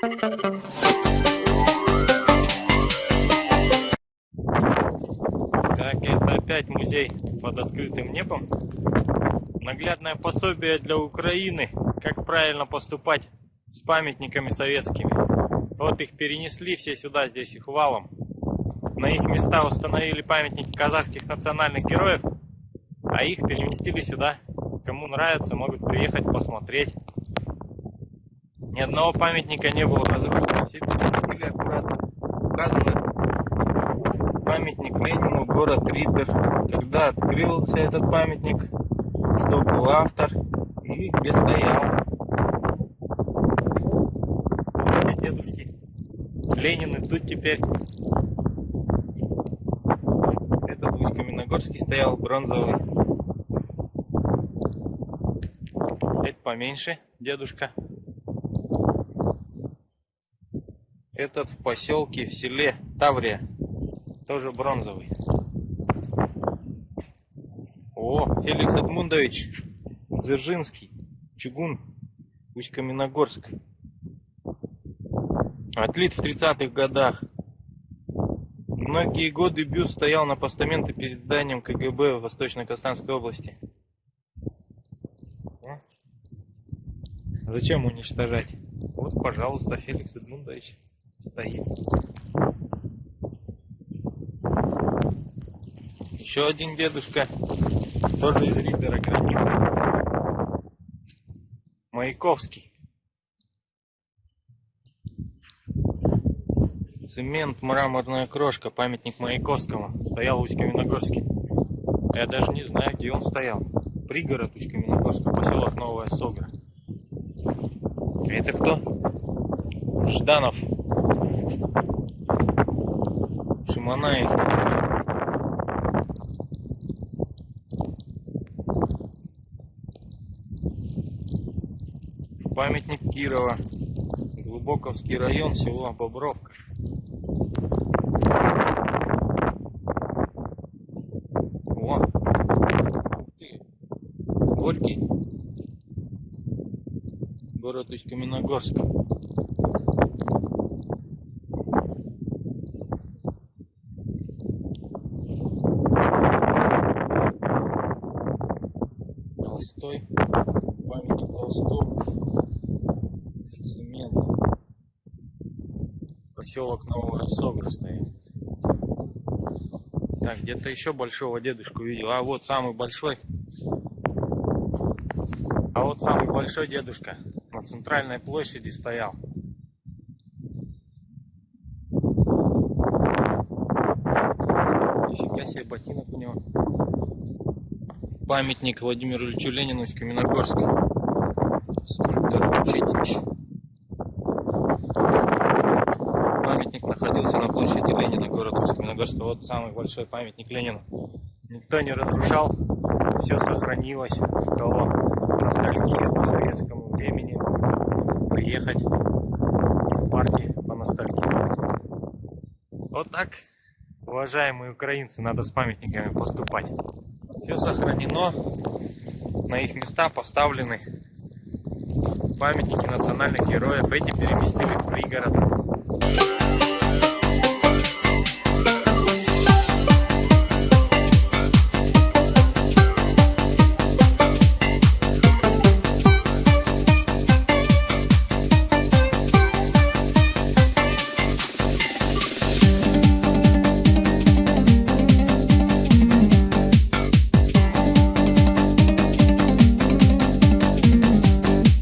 Так, это опять музей под открытым небом. Наглядное пособие для Украины, как правильно поступать с памятниками советскими. Вот их перенесли все сюда, здесь их валом. На их места установили памятники казахских национальных героев, а их переместили сюда. Кому нравится, могут приехать посмотреть. Ни одного памятника не было разрушено. Все переместили аккуратно. Указано памятник Ленину, город Ридер. Когда открылся этот памятник, кто был автор и где стоял. Дедушки. Ленин и тут теперь. Этот Усть Каменогорский стоял бронзовый. Это поменьше, дедушка. Этот в поселке, в селе Таврия тоже бронзовый. О, Феликс Эдмундович Дзержинский, Чугун, Усть-Каменогорск. Отлит в 30-х годах. Многие годы бюст стоял на постаменте перед зданием КГБ в Восточно-Казахстанской области. Зачем уничтожать? Вот, пожалуйста, Феликс Эдмундович стоит. Еще один дедушка, тоже из Ридера гранита. Маяковский. Цемент, мраморная крошка, памятник Маяковскому. Стоял в Усть-Каменогорске. Я даже не знаю, где он стоял. Пригород Усть-Каменогорска, поселок Новая Согра. Это кто? Жданов. Шиманаев. Памятник Кирова. Глубоковский район, село Бобровка. О! Горький. Город Усть-Каменогорск. Толстой. Памятник Толстому. Цемент. Поселок Новая Согра стоит. Так, где-то еще большого дедушку видел. А вот самый большой. А вот самый большой дедушка на центральной площади стоял. Нифига себе ботинок у него. Памятник Владимиру Ильичу Ленину из Каменогорска. Скульптор Читич. Памятник находился на площади Ленина, город Каменогорска. Вот самый большой памятник Ленину. Никто не разрушал, все сохранилось. Кого ностальгия по советскому времени. Приехать в парке по ностальгии. Вот так, уважаемые украинцы, надо с памятниками поступать. Все сохранено, на их места поставлены памятники национальных героев. Эти переместили в пригород.